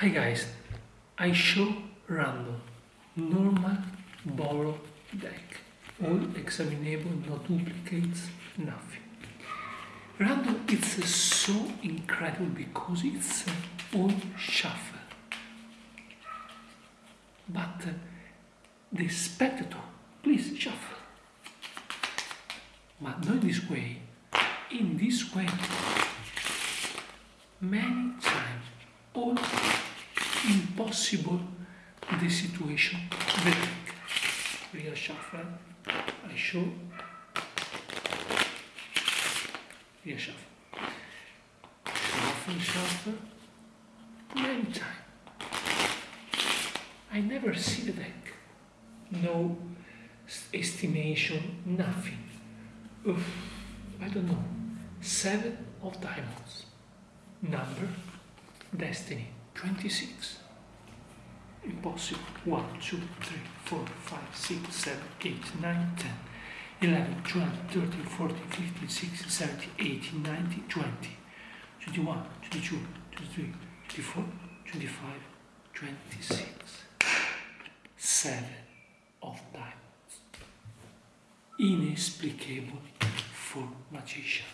Hi guys, I show random, normal borrow deck. All examinable, no duplicates, nothing. Random it's so incredible because it's all shuffle. But uh, the spectator, please shuffle. But not this way, in this way, many times, impossible the situation. The shuffle, I show, real shuffle, shuffle, shuffle, many times. I never see the deck, no estimation, nothing. Oof, I don't know, seven of diamonds, number, destiny, 26. Impossible. 1, 2, 3, 4, 5, 6, 7, 8, 9, 10, 11, 12, 13, 14, 15, 16, 17, 18, 19, 20, 21, 22, 23, 24, 25, 26. 7 of diamonds. Inexplicable for magician.